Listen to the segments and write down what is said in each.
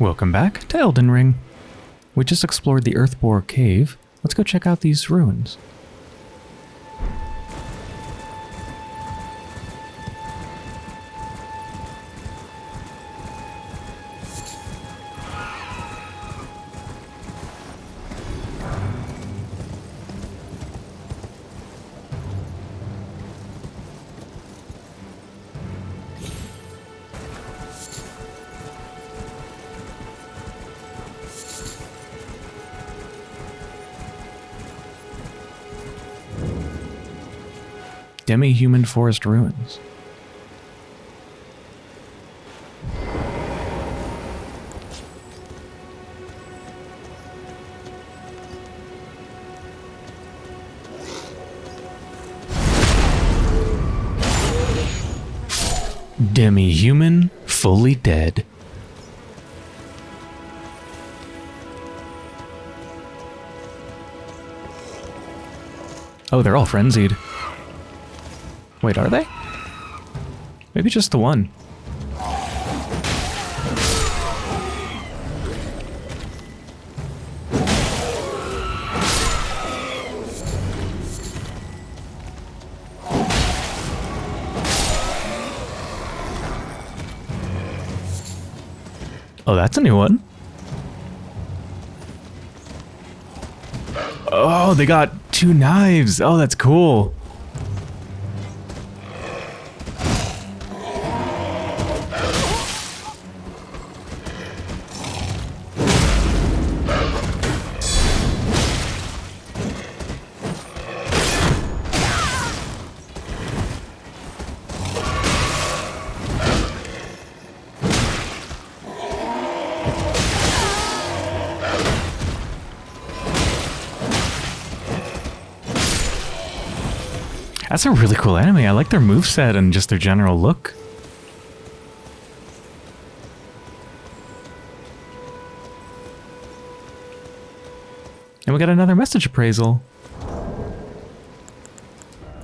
Welcome back to Elden Ring. We just explored the Earthbore Cave. Let's go check out these ruins. Demi-human forest ruins. Demi-human, fully dead. Oh, they're all frenzied. Wait, are they? Maybe just the one. Oh, that's a new one. Oh, they got two knives. Oh, that's cool. That's a really cool enemy. I like their moveset and just their general look. And we got another message appraisal.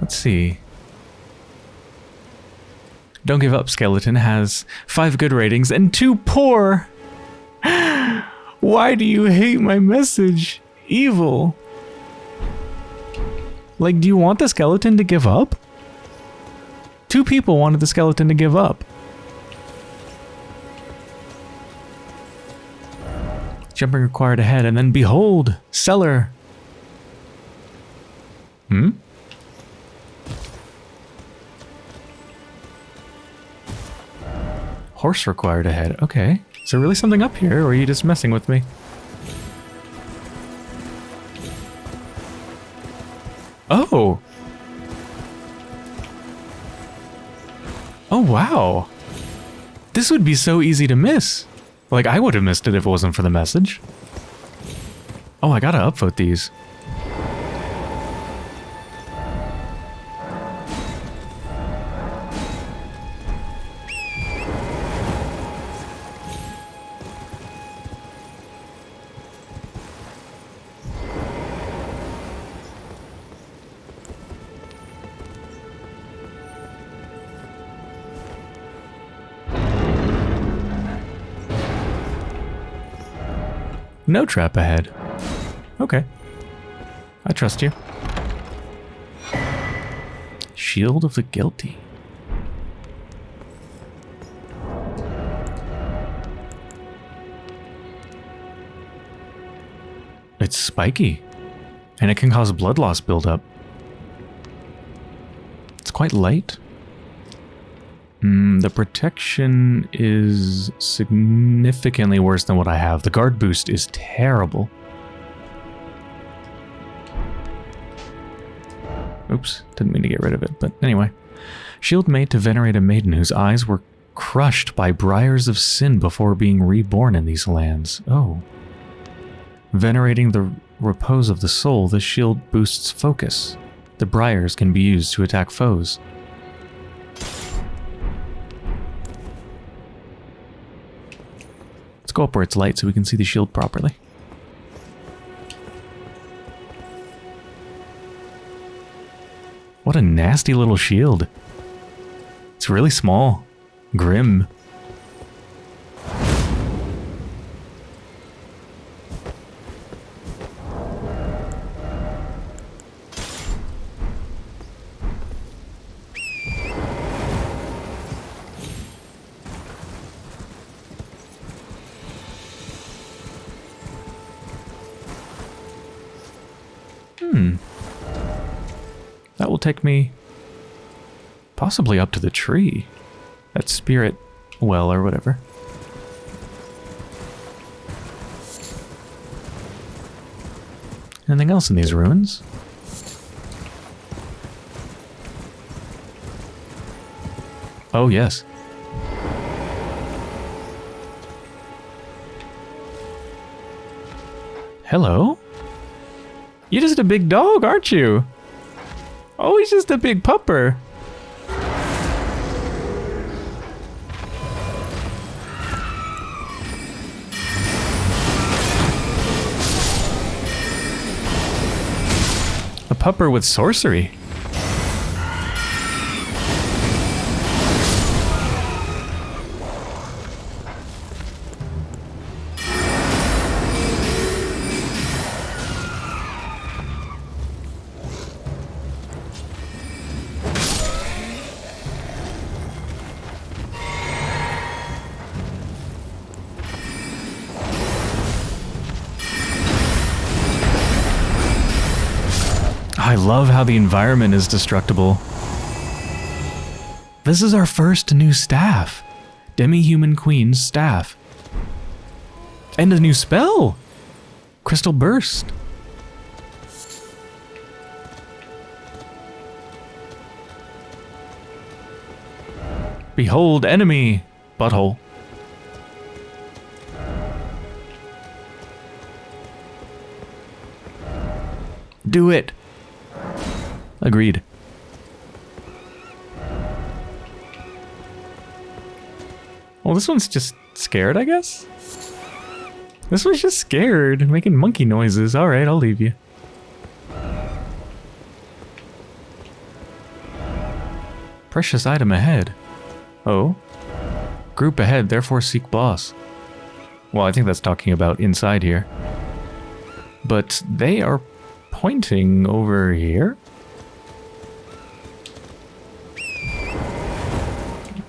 Let's see. Don't Give Up Skeleton has five good ratings and two poor. Why do you hate my message? Evil. Like, do you want the skeleton to give up? Two people wanted the skeleton to give up. Jumping required ahead, and then behold, cellar. Hmm? Horse required ahead. Okay. Is there really something up here, or are you just messing with me? Oh. Oh, wow. This would be so easy to miss. Like, I would have missed it if it wasn't for the message. Oh, I gotta upvote these. No trap ahead. Okay. I trust you. Shield of the Guilty. It's spiky. And it can cause blood loss buildup. It's quite light. Mm, the protection is significantly worse than what I have. The guard boost is terrible. Oops, didn't mean to get rid of it, but anyway. Shield made to venerate a maiden whose eyes were crushed by briars of sin before being reborn in these lands. Oh. Venerating the repose of the soul, the shield boosts focus. The briars can be used to attack foes. Let's go up where it's light so we can see the shield properly. What a nasty little shield. It's really small. Grim. Possibly up to the tree. That spirit well or whatever. Anything else in these ruins? Oh, yes. Hello? You're just a big dog, aren't you? Oh, he's just a big pupper. Pupper with sorcery. I love how the environment is destructible. This is our first new staff. Demi-Human Queen's staff. And a new spell! Crystal Burst. Behold enemy! Butthole. Do it! Agreed. Well, this one's just scared, I guess? This one's just scared, making monkey noises. Alright, I'll leave you. Precious item ahead. Oh? Group ahead, therefore seek boss. Well, I think that's talking about inside here. But they are pointing over here?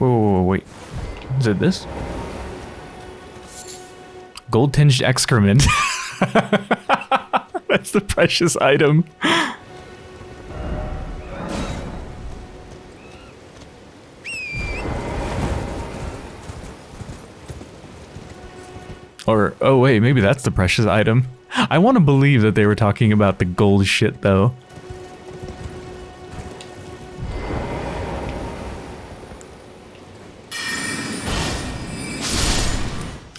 Whoa, wait. Is it this? Gold tinged excrement. That's the precious item. Or, oh wait, maybe that's the precious item. I want to believe that they were talking about the gold shit though.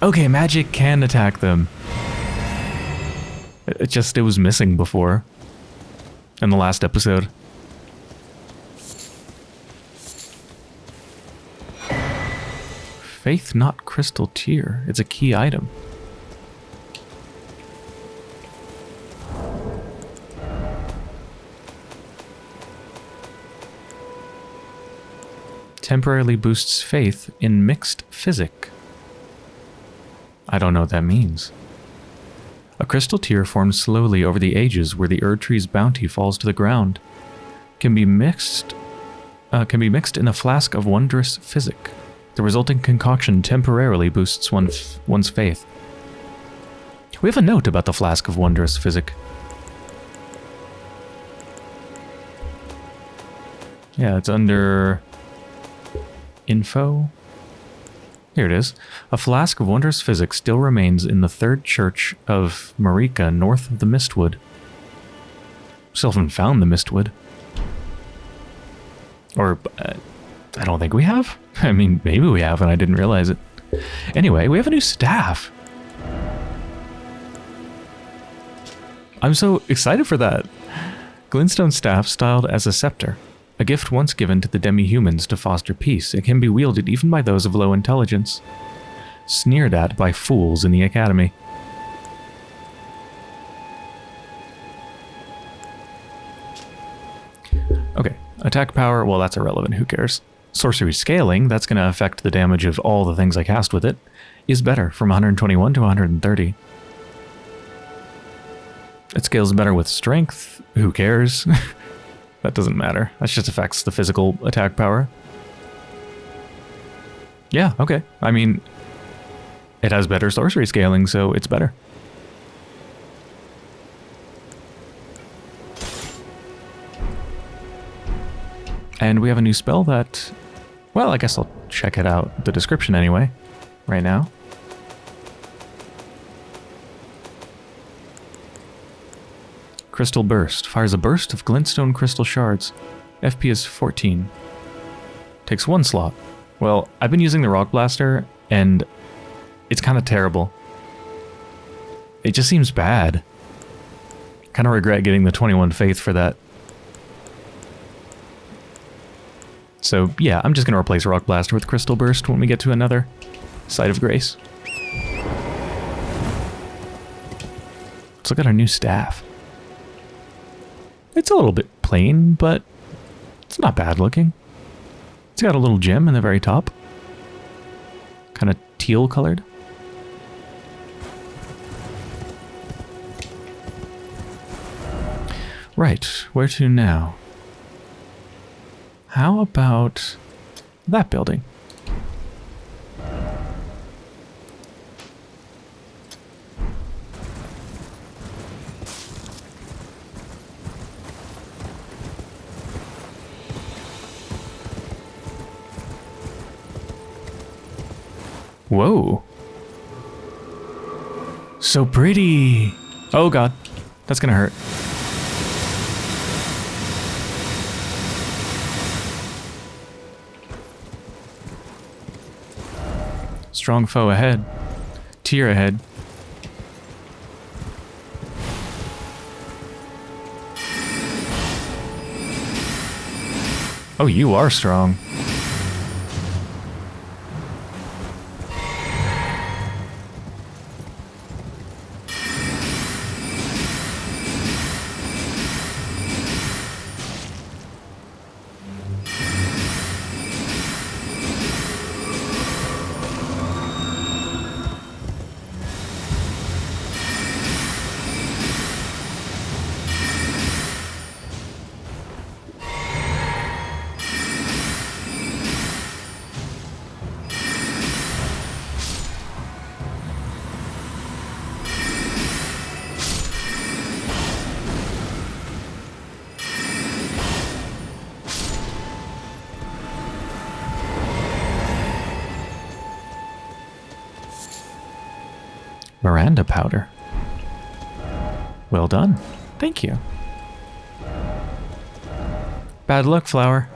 Okay, magic can attack them. It just, it was missing before. In the last episode. Faith-knot Crystal Tear. It's a key item. Temporarily boosts faith in mixed physic. I don't know what that means. A crystal tear forms slowly over the ages where the Erdtree's bounty falls to the ground. Can be mixed uh, can be mixed in a flask of wondrous physic. The resulting concoction temporarily boosts one one's faith. We have a note about the flask of wondrous physic. Yeah, it's under info. Here it is. A flask of wondrous physics still remains in the third church of Marika, north of the Mistwood. Haven't found the Mistwood. Or, uh, I don't think we have. I mean, maybe we have and I didn't realize it. Anyway, we have a new staff. I'm so excited for that. Glintstone staff styled as a scepter. A gift once given to the demi-humans to foster peace, it can be wielded even by those of low intelligence. Sneered at by fools in the academy. Okay, attack power, well that's irrelevant, who cares. Sorcery scaling, that's going to affect the damage of all the things I cast with it, is better from 121 to 130. It scales better with strength, who cares? that doesn't matter. That just affects the physical attack power. Yeah, okay. I mean, it has better sorcery scaling, so it's better. And we have a new spell that, well, I guess I'll check it out, the description anyway, right now. Crystal Burst. Fires a burst of glintstone crystal shards. FP is 14. Takes one slot. Well, I've been using the Rock Blaster, and it's kind of terrible. It just seems bad. Kind of regret getting the 21 Faith for that. So yeah, I'm just going to replace Rock Blaster with Crystal Burst when we get to another Site of Grace. Let's look at our new staff. It's a little bit plain, but it's not bad looking. It's got a little gem in the very top. Kind of teal colored. Right, where to now? How about that building? Whoa. So pretty. Oh god. That's gonna hurt. Strong foe ahead. Tier ahead. Oh, you are strong. Miranda powder. Well done. Thank you. Bad luck, flower.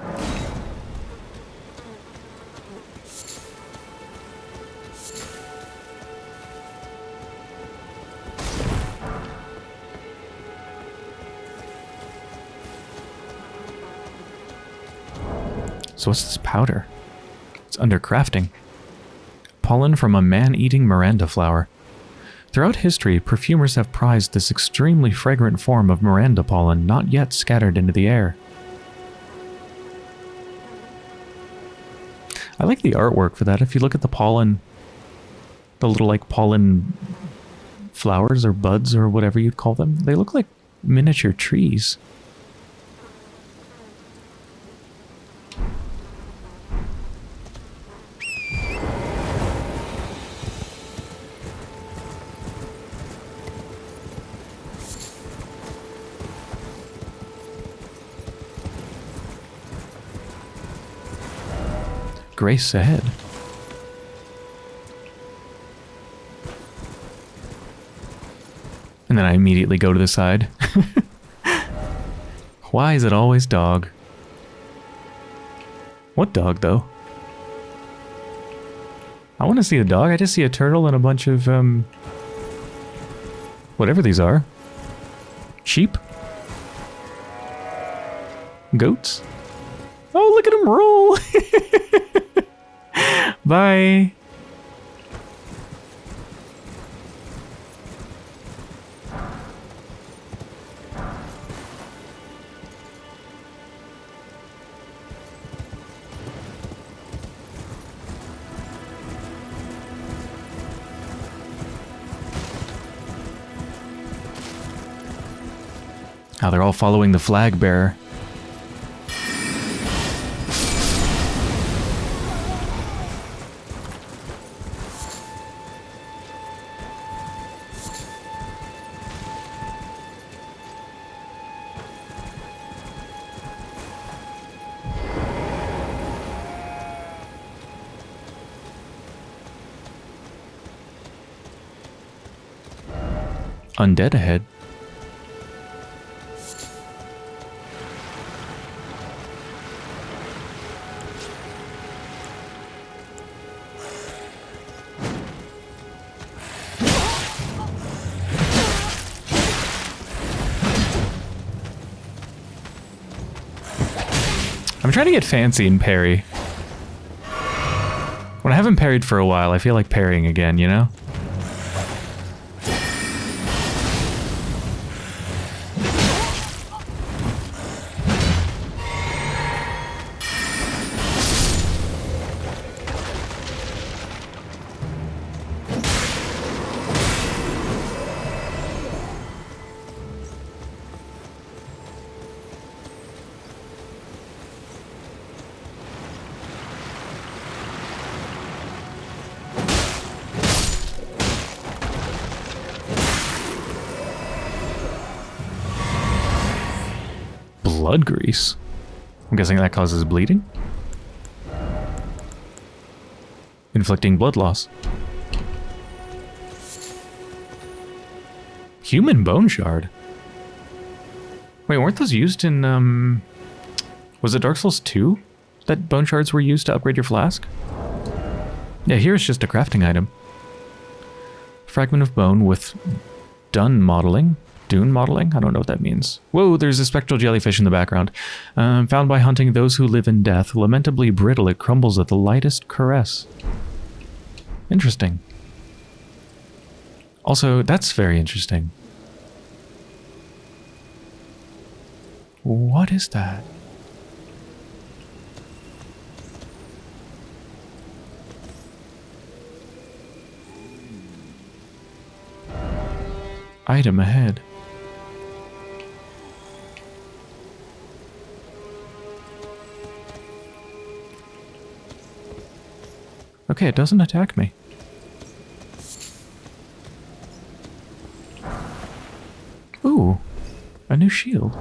So what's this powder? It's under crafting. Pollen from a man-eating Miranda flower. Throughout history, perfumers have prized this extremely fragrant form of Miranda pollen not yet scattered into the air. I like the artwork for that. If you look at the pollen, the little like pollen flowers or buds or whatever you'd call them, they look like miniature trees. Grace ahead. And then I immediately go to the side. Why is it always dog? What dog, though? I want to see a dog. I just see a turtle and a bunch of, um... Whatever these are. Sheep? Goats? Oh, look at them roll! Bye. Now they're all following the flag bearer. Undead ahead. I'm trying to get fancy and parry. When I haven't parried for a while, I feel like parrying again, you know? Blood grease. I'm guessing that causes bleeding? Inflicting blood loss. Human bone shard. Wait, weren't those used in, um... Was it Dark Souls 2? That bone shards were used to upgrade your flask? Yeah, here it's just a crafting item. Fragment of bone with done modeling. Dune modeling? I don't know what that means. Whoa, there's a spectral jellyfish in the background. Um, found by hunting those who live in death. Lamentably brittle, it crumbles at the lightest caress. Interesting. Also, that's very interesting. What is that? Item ahead. Okay, it doesn't attack me. Ooh, a new shield.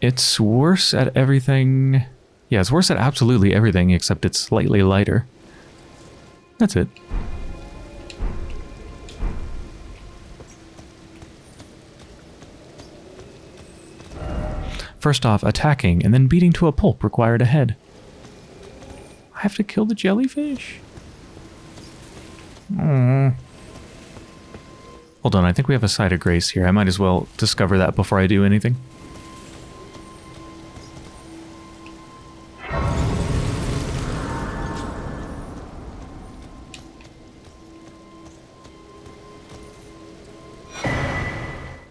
It's worse at everything... Yeah, it's worse at absolutely everything, except it's slightly lighter. That's it. First off, attacking and then beating to a pulp required a head. I have to kill the jellyfish? Aww. Hold on, I think we have a site of grace here. I might as well discover that before I do anything.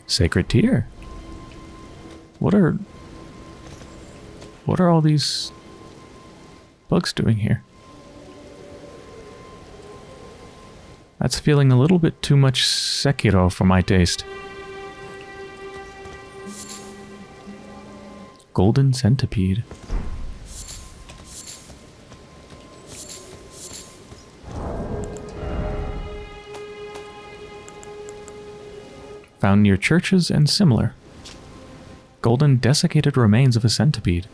Sacred Tear. What are what are all these bugs doing here? That's feeling a little bit too much Sekiro for my taste. Golden Centipede. Found near churches and similar. Golden desiccated remains of a centipede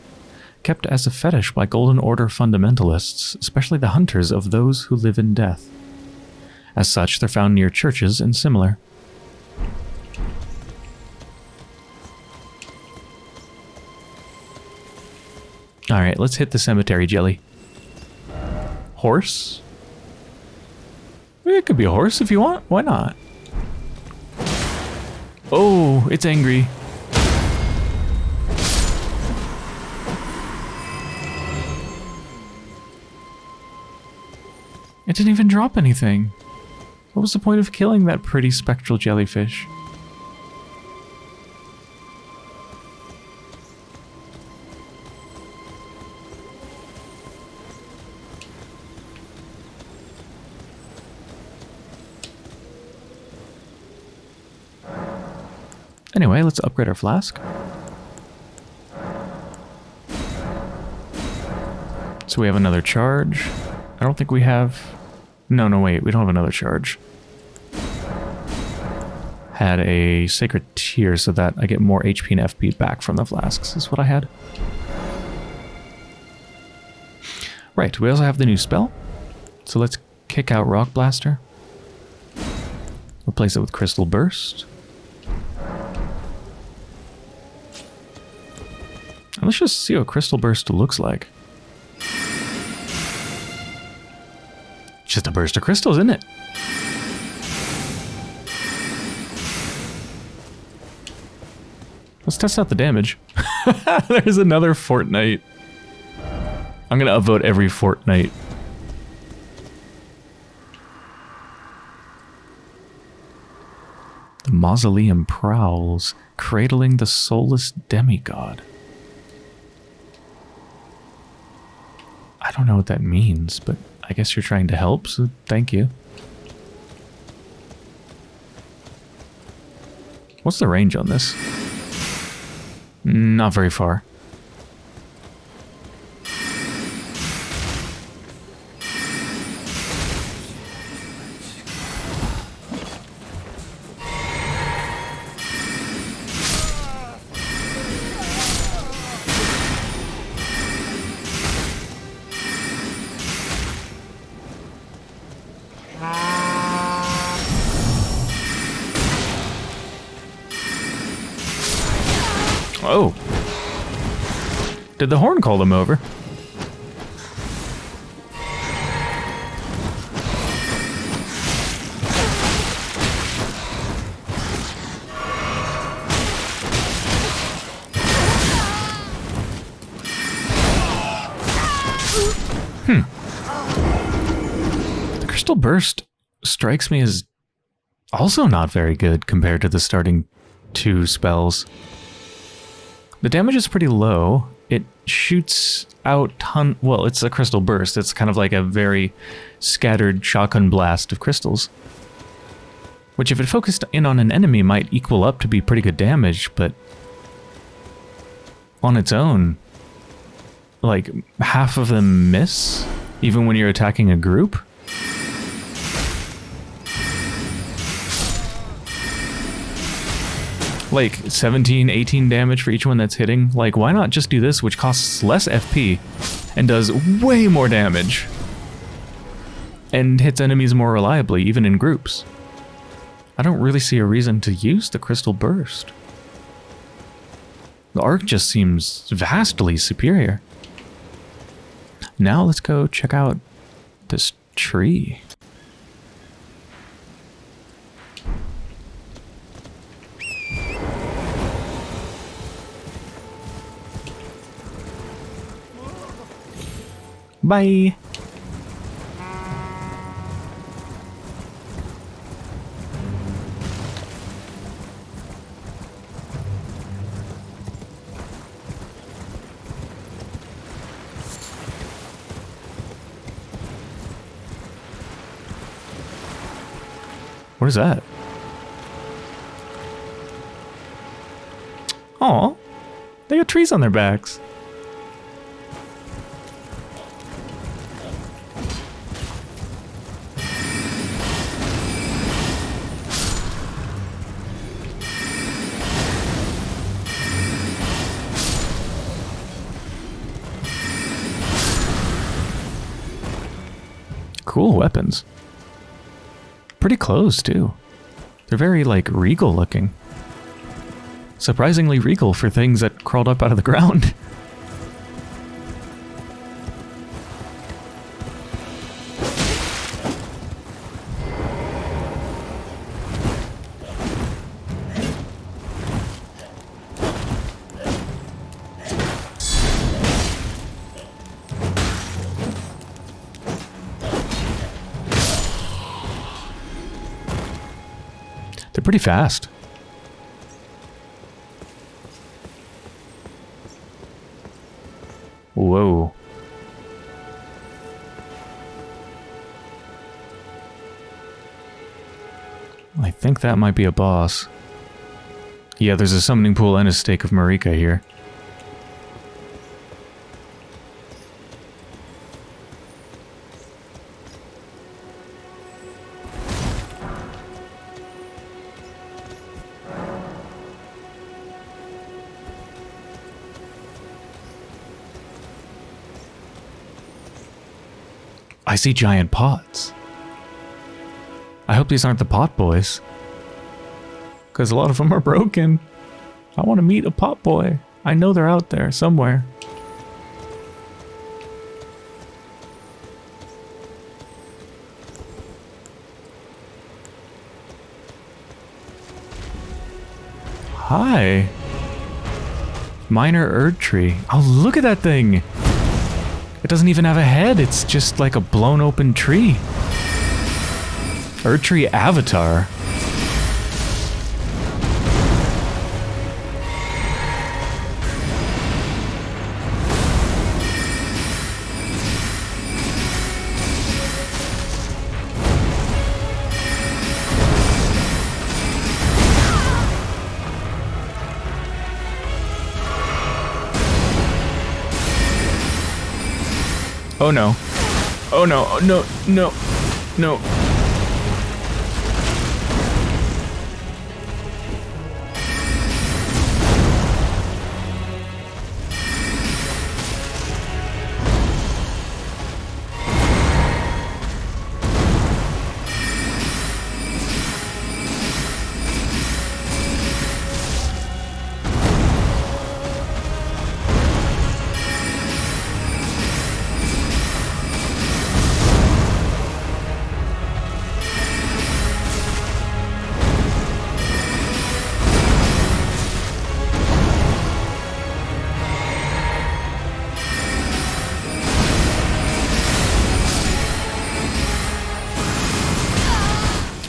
kept as a fetish by Golden Order fundamentalists, especially the hunters of those who live in death. As such, they're found near churches and similar. Alright, let's hit the cemetery jelly. Horse? It could be a horse if you want. Why not? Oh, it's angry. It didn't even drop anything. What was the point of killing that pretty spectral jellyfish? Anyway, let's upgrade our flask. So we have another charge. I don't think we have... No, no, wait. We don't have another charge. Had a Sacred Tear so that I get more HP and FP back from the flasks, is what I had. Right, we also have the new spell. So let's kick out Rock Blaster. Replace it with Crystal Burst. And let's just see what Crystal Burst looks like. It's just a burst of crystals, isn't it? Let's test out the damage. There's another Fortnite. I'm gonna upvote every Fortnite. The mausoleum prowls, cradling the soulless demigod. I don't know what that means, but I guess you're trying to help, so thank you. What's the range on this? Not very far. Did the horn call them over? Hmm. The Crystal Burst strikes me as also not very good compared to the starting two spells. The damage is pretty low. It shoots out ton. Well, it's a crystal burst. It's kind of like a very scattered shotgun blast of crystals. Which, if it focused in on an enemy, might equal up to be pretty good damage, but on its own, like half of them miss, even when you're attacking a group. Like 17, 18 damage for each one that's hitting. Like, why not just do this, which costs less FP and does way more damage and hits enemies more reliably, even in groups? I don't really see a reason to use the Crystal Burst. The arc just seems vastly superior. Now let's go check out this tree. Bye. What is that? Oh, they got trees on their backs. Pretty close, too. They're very, like, regal looking. Surprisingly regal for things that crawled up out of the ground. fast. Whoa. I think that might be a boss. Yeah, there's a summoning pool and a stake of Marika here. I see giant pots. I hope these aren't the pot boys. Because a lot of them are broken. I want to meet a pot boy. I know they're out there somewhere. Hi. Minor Erdtree. Oh, look at that thing. It doesn't even have a head. It's just like a blown open tree. Erdtree Avatar. Oh no. Oh no, oh, no, no, no.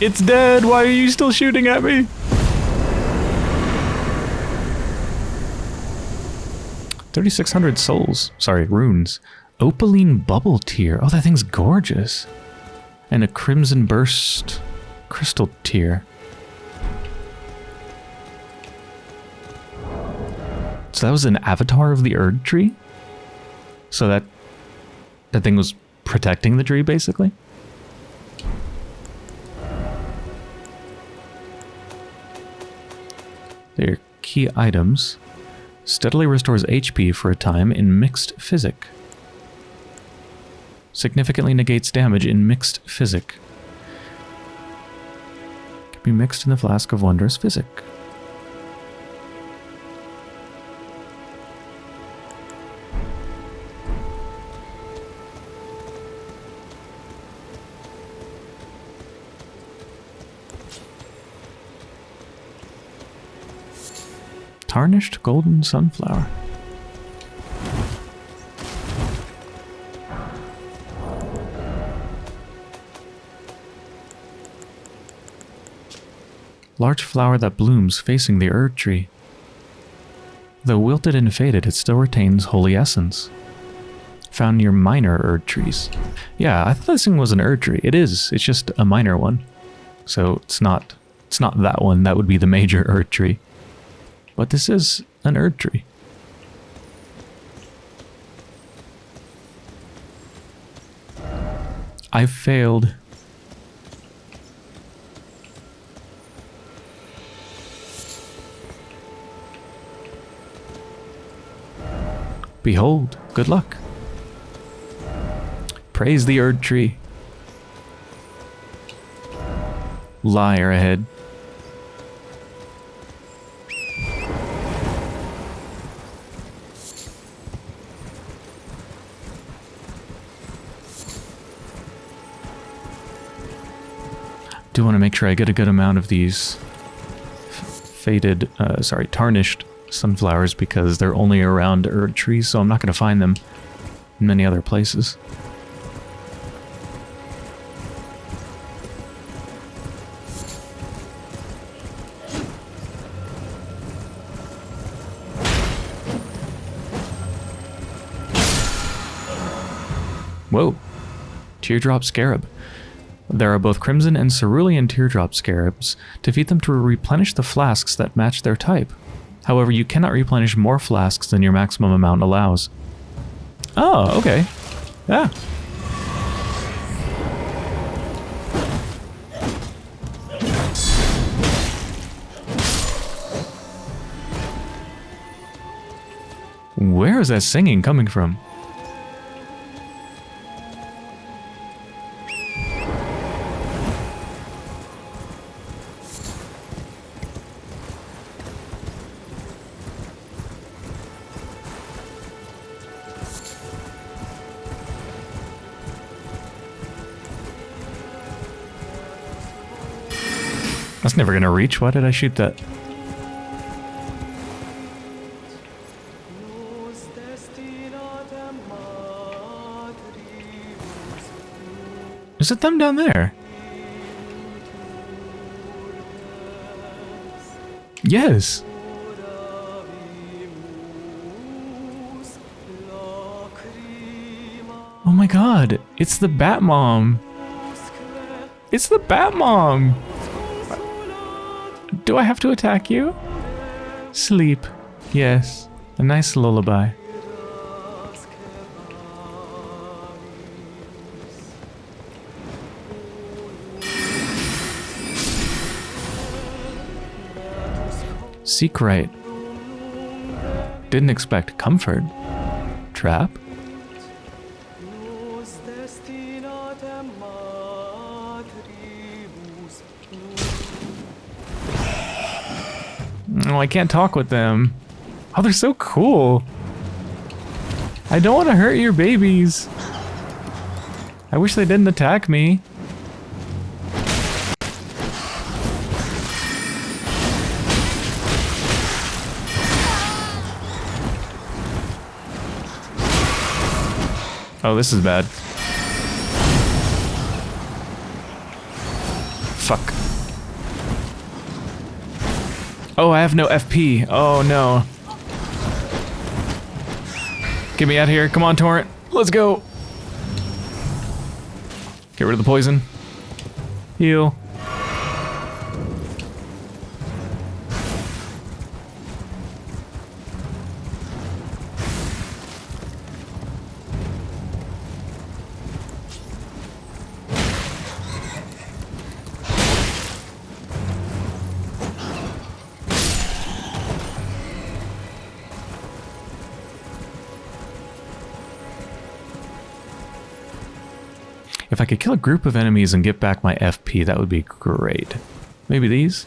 It's dead. Why are you still shooting at me? Thirty-six hundred souls. Sorry, runes. Opaline bubble tear. Oh, that thing's gorgeous. And a crimson burst crystal tear. So that was an avatar of the Erdtree? So that that thing was protecting the tree, basically? Key items. Steadily restores HP for a time in Mixed Physic. Significantly negates damage in Mixed Physic. Can be mixed in the Flask of Wondrous Physic. Tarnished Golden Sunflower. Large flower that blooms facing the Erdtree. Though wilted and faded, it still retains holy essence. Found near minor Erdtrees. Yeah, I thought this thing was an Erdtree. It is. It's just a minor one. So it's not it's not that one. That would be the major Erdtree. But this is an Erdtree. I failed. Behold, good luck. Praise the Erdtree. Liar ahead. Want to make sure I get a good amount of these faded, uh, sorry, tarnished sunflowers because they're only around Erdtrees, so I'm not going to find them in many other places. Whoa. Teardrop Scarab. There are both Crimson and Cerulean Teardrop Scarabs. Defeat them to replenish the flasks that match their type. However, you cannot replenish more flasks than your maximum amount allows. Oh, okay. Yeah. Where is that singing coming from? Never gonna reach. Why did I shoot that? Is it them down there? Yes. Oh my god, it's the Bat Mom. It's the Bat Mom. Do I have to attack you? Sleep. Yes. A nice lullaby. Seek right. Didn't expect comfort. Trap? Oh, I can't talk with them. Oh, they're so cool. I don't want to hurt your babies. I wish they didn't attack me. Oh, this is bad. Oh, I have no FP. Oh, no. Get me out of here. Come on, Torrent. Let's go. Get rid of the poison. Heal. If I could kill a group of enemies and get back my FP, that would be great. Maybe these?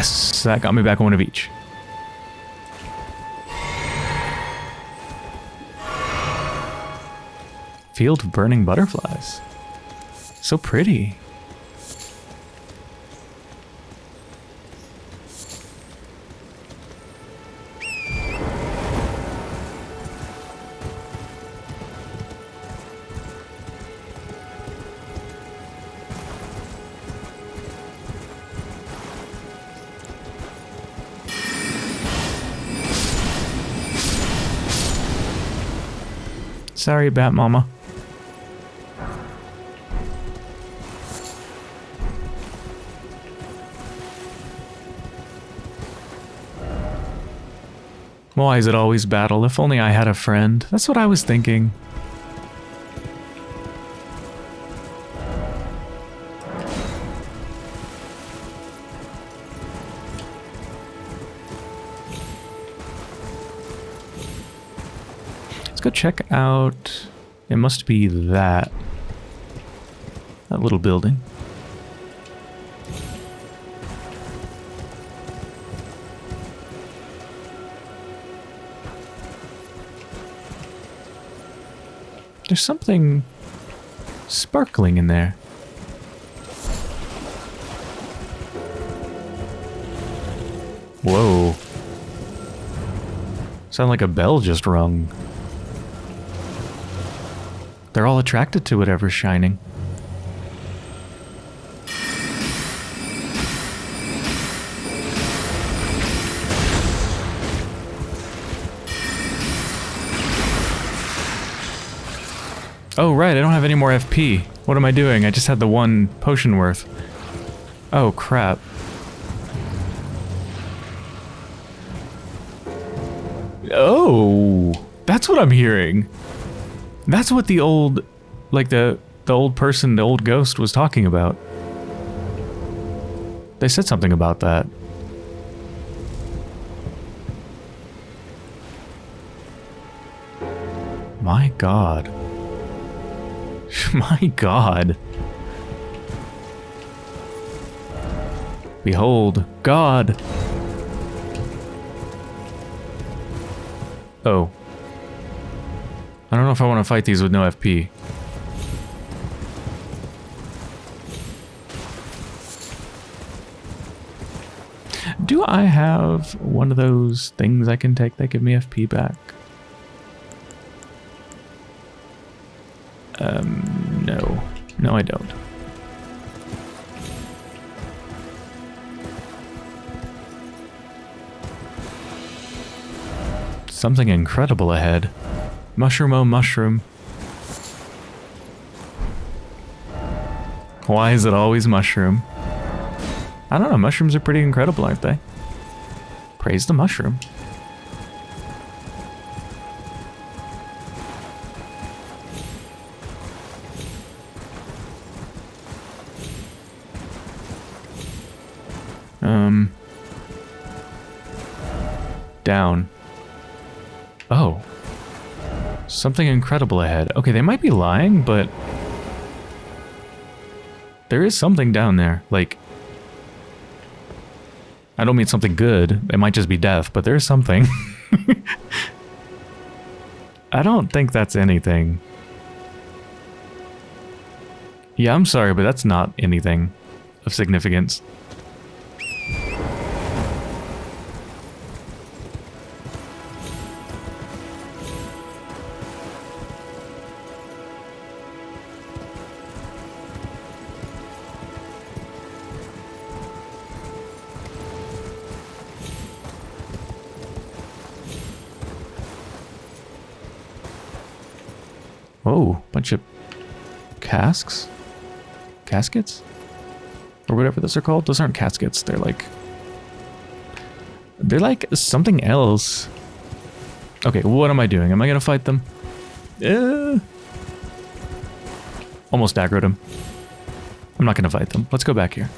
Yes, that got me back one of each. Field of burning butterflies. So pretty. Sorry, about Mama. Why is it always battle? If only I had a friend. That's what I was thinking. Check out... It must be that. That little building. There's something sparkling in there. Whoa. Sound like a bell just rung. They're all attracted to whatever's shining. Oh, right, I don't have any more FP. What am I doing? I just had the one potion worth. Oh, crap. Oh, that's what I'm hearing. That's what the old, like the, the old person, the old ghost was talking about. They said something about that. My god. My god. Behold, God. Oh, Know if I want to fight these with no FP. Do I have one of those things I can take that give me FP back? Um, no. No, I don't. Something incredible ahead. Mushroom oh mushroom. Why is it always mushroom? I don't know, mushrooms are pretty incredible, aren't they? Praise the mushroom. Something incredible ahead. Okay, they might be lying, but... There is something down there. Like... I don't mean something good. It might just be death, but there's something. I don't think that's anything. Yeah, I'm sorry, but that's not anything of significance. Casks? Caskets? Or whatever those are called. Those aren't caskets. They're like... They're like something else. Okay, what am I doing? Am I gonna fight them? Uh, almost aggroed him. I'm not gonna fight them. Let's go back here.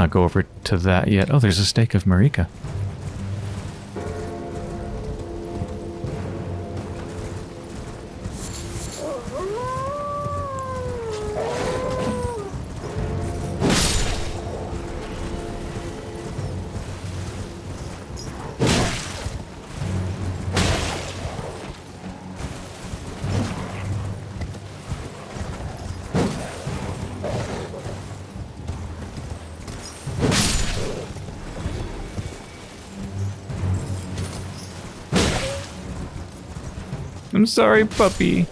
Not go over to that yet. Oh, there's a stake of Marika. I'm sorry, puppy.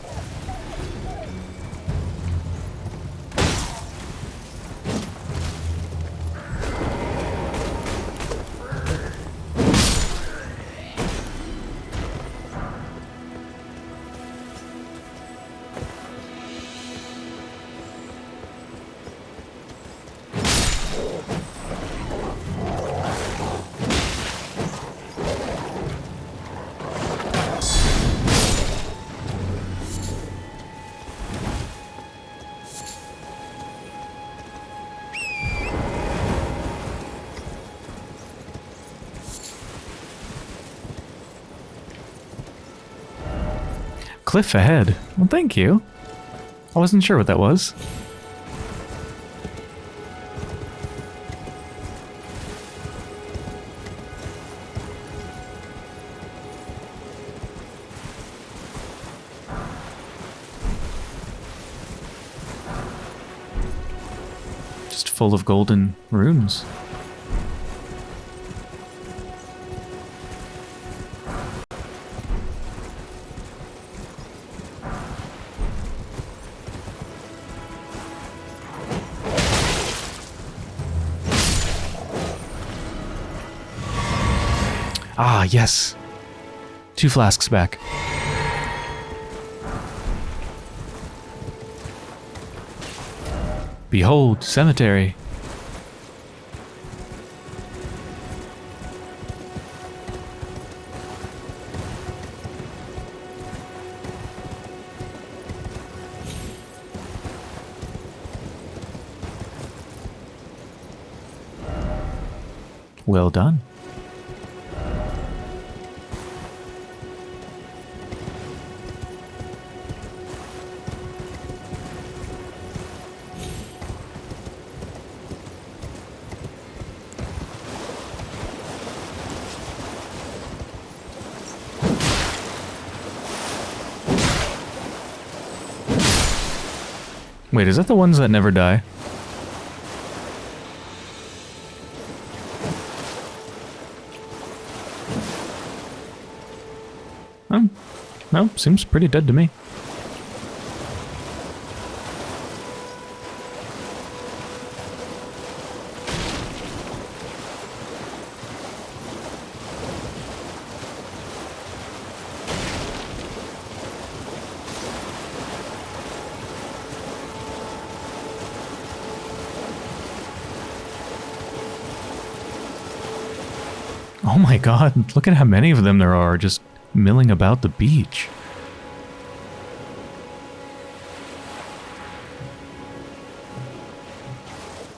Cliff ahead. Well, thank you. I wasn't sure what that was. Just full of golden runes. Ah, yes. Two flasks back. Behold, cemetery. Well done. Wait, is that the ones that never die? No, seems pretty dead to me. Oh my god, look at how many of them there are just milling about the beach.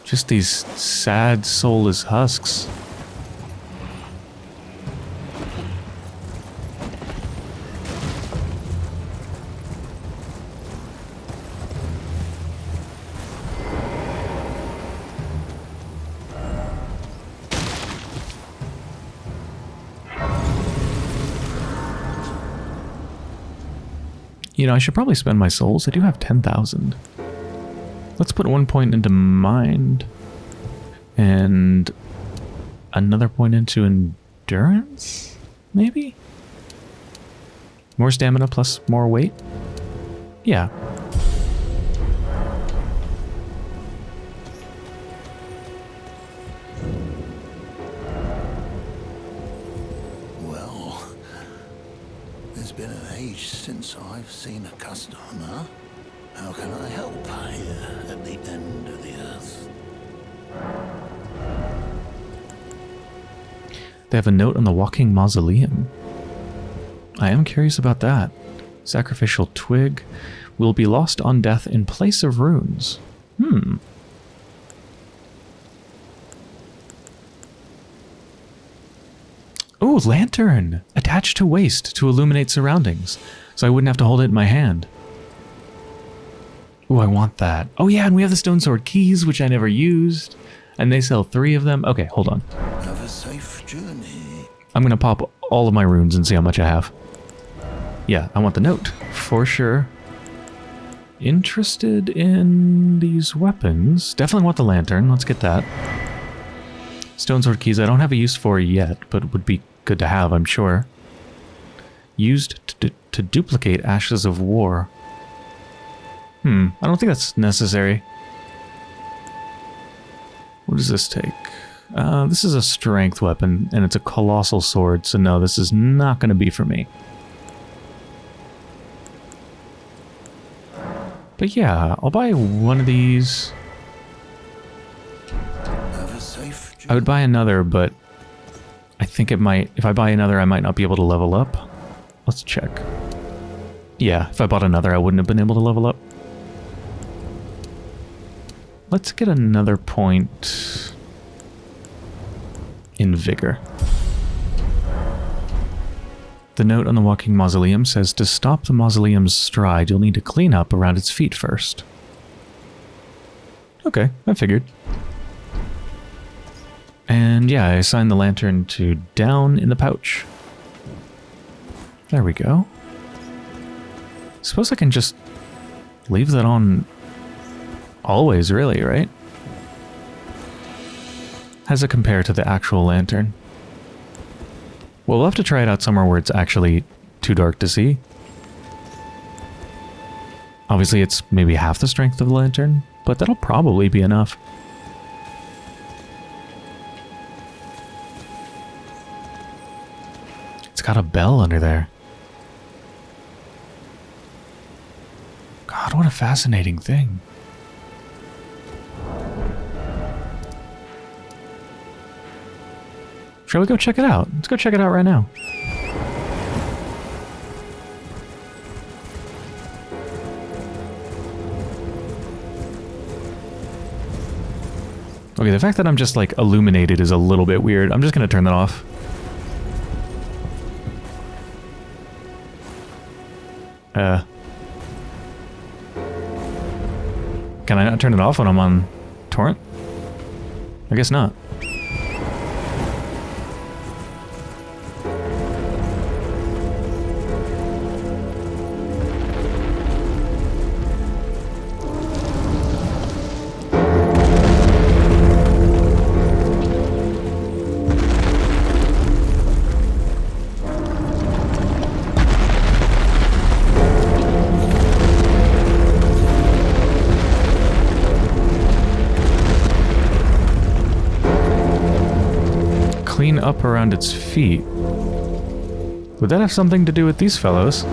Just these sad, soulless husks. You know, I should probably spend my souls. I do have 10,000. Let's put one point into mind. And another point into endurance? Maybe? More stamina plus more weight? Yeah. I've seen a customer. How can I help here at the end of the earth? They have a note on the walking mausoleum. I am curious about that. Sacrificial twig will be lost on death in place of runes. Hmm. Oh, lantern! Attached to waist to illuminate surroundings, so I wouldn't have to hold it in my hand. Oh, I want that. Oh yeah, and we have the stone sword keys, which I never used. And they sell three of them. Okay, hold on. Have a safe journey. I'm gonna pop all of my runes and see how much I have. Yeah, I want the note, for sure. Interested in these weapons. Definitely want the lantern, let's get that. Stone sword keys I don't have a use for yet, but would be good to have, I'm sure. Used to, duplicate Ashes of War. Hmm, I don't think that's necessary. What does this take? Uh, this is a strength weapon, and it's a colossal sword, so no, this is not going to be for me. But yeah, I'll buy one of these. I would buy another, but I think it might... If I buy another, I might not be able to level up. Let's check. Yeah, if I bought another, I wouldn't have been able to level up. Let's get another point in vigor. The note on the walking mausoleum says to stop the mausoleum's stride, you'll need to clean up around its feet first. Okay, I figured. And yeah, I assigned the lantern to down in the pouch. There we go. Suppose I can just leave that on always, really, right? How does it compare to the actual lantern? Well, we'll have to try it out somewhere where it's actually too dark to see. Obviously, it's maybe half the strength of the lantern, but that'll probably be enough. It's got a bell under there. God, what a fascinating thing. Shall we go check it out? Let's go check it out right now. Okay, the fact that I'm just like illuminated is a little bit weird. I'm just going to turn that off. Uh, Can I not turn it off when I'm on torrent? I guess not. Its feet. Would that have something to do with these fellows?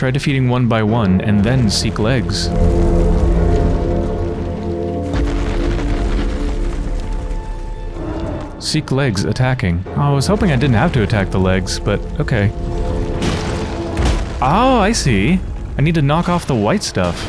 Try defeating one by one and then seek legs. Seek legs attacking. Oh, I was hoping I didn't have to attack the legs, but okay. Oh, I see. I need to knock off the white stuff.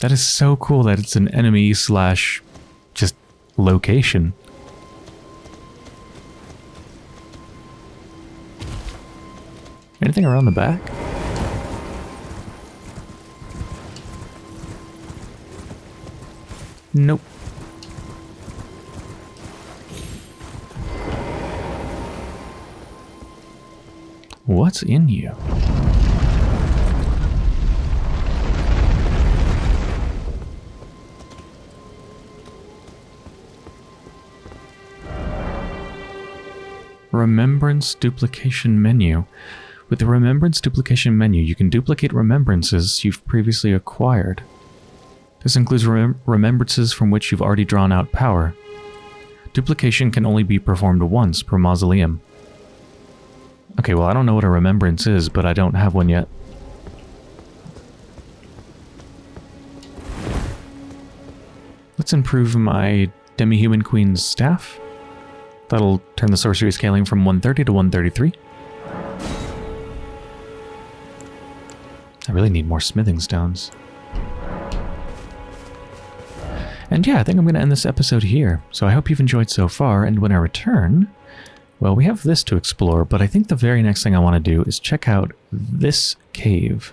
That is so cool that it's an enemy slash just location. Anything around the back? Nope. What's in you? Remembrance duplication menu. With the remembrance duplication menu, you can duplicate remembrances you've previously acquired. This includes remem remembrances from which you've already drawn out power. Duplication can only be performed once per mausoleum. Okay, well I don't know what a remembrance is, but I don't have one yet. Let's improve my Demi-Human Queen's staff. That'll turn the sorcery scaling from 130 to 133. I really need more smithing stones. And yeah, I think I'm going to end this episode here. So I hope you've enjoyed so far, and when I return, well, we have this to explore, but I think the very next thing I want to do is check out this cave.